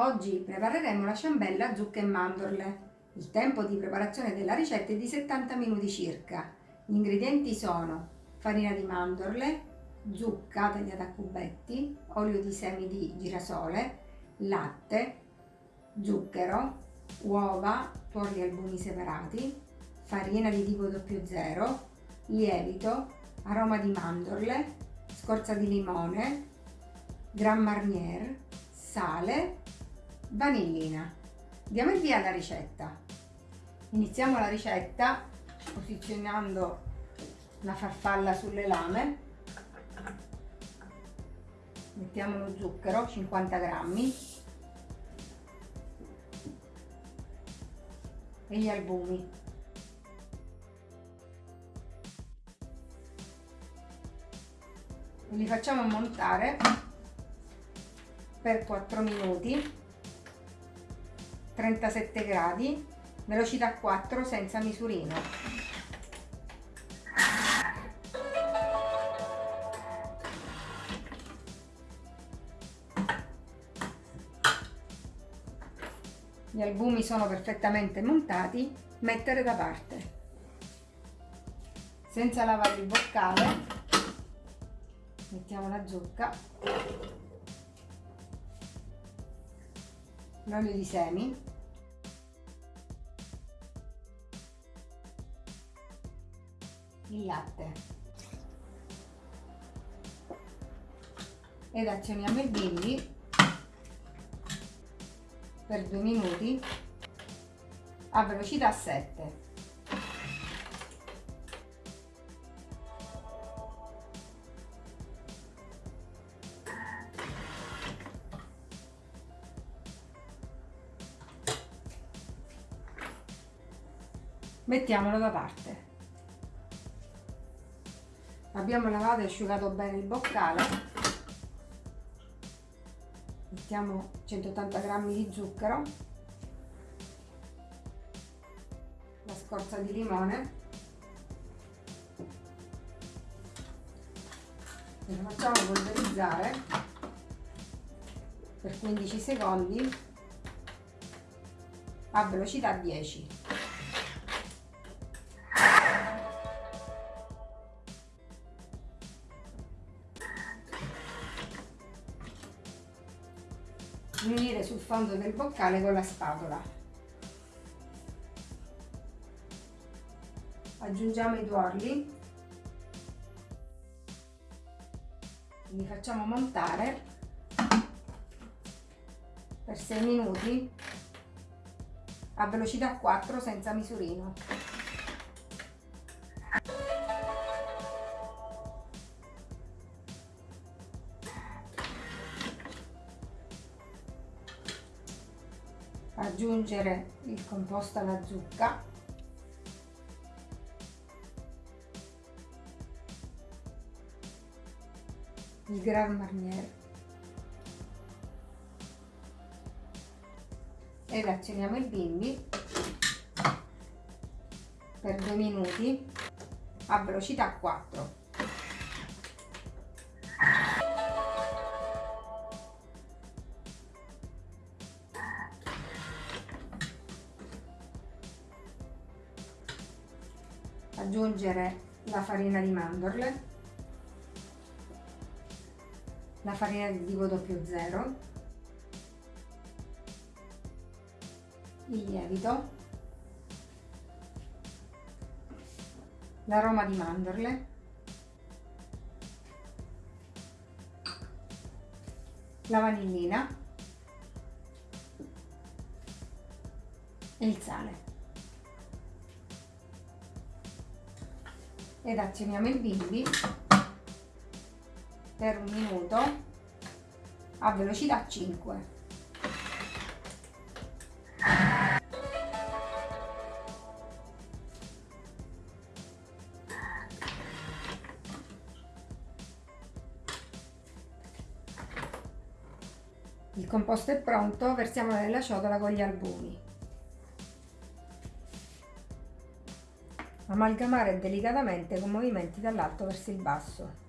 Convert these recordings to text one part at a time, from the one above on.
Oggi prepareremo la ciambella zucche e mandorle. Il tempo di preparazione della ricetta è di 70 minuti circa. Gli ingredienti sono farina di mandorle, zucca tagliata a cubetti, olio di semi di girasole, latte, zucchero, uova, tuorli albumi separati, farina di tipo 00, lievito, aroma di mandorle, scorza di limone, Grand Marnier, sale vanillina. Diamo il via alla ricetta. Iniziamo la ricetta posizionando la farfalla sulle lame. Mettiamo lo zucchero, 50 grammi, e gli albumi. li facciamo montare per 4 minuti 37 gradi, velocità 4 senza misurino. Gli albumi sono perfettamente montati, mettere da parte. Senza lavare il boccale, mettiamo la zucca, l'olio di semi, il latte. Ed azioniamo il bimbi per due minuti a velocità 7 mettiamolo da parte. Abbiamo lavato e asciugato bene il boccale. Mettiamo 180 g di zucchero. La scorza di limone. E lo facciamo polverizzare per 15 secondi a velocità 10 sul fondo del boccale con la spatola. Aggiungiamo i tuorli, li facciamo montare per 6 minuti a velocità 4 senza misurino. Aggiungere il composto alla zucca. Il Grand Marnier e azioniamo il bimbi per due minuti a velocità 4 aggiungere la farina di mandorle, la farina di tipo 00, il lievito, l'aroma di mandorle, la vanillina e il sale. Ed azioniamo il bimbi per un minuto a velocità 5 Il composto è pronto, versiamolo nella ciotola con gli albumi. Amalgamare delicatamente con movimenti dall'alto verso il basso.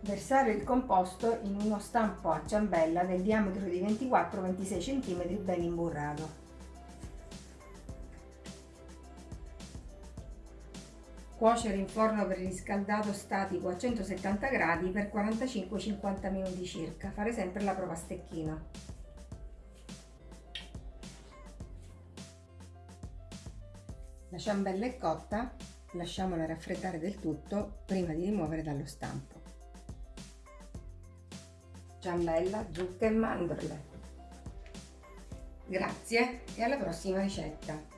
Versare il composto in uno stampo a ciambella del diametro di 24-26 cm ben imburrato. Cuocere in forno preriscaldato statico a 170 gradi per 45-50 minuti circa. Fare sempre la prova a La ciambella è cotta, lasciamola raffreddare del tutto prima di rimuovere dallo stampo. Ciambella, zucche e mandorle. Grazie e alla prossima ricetta!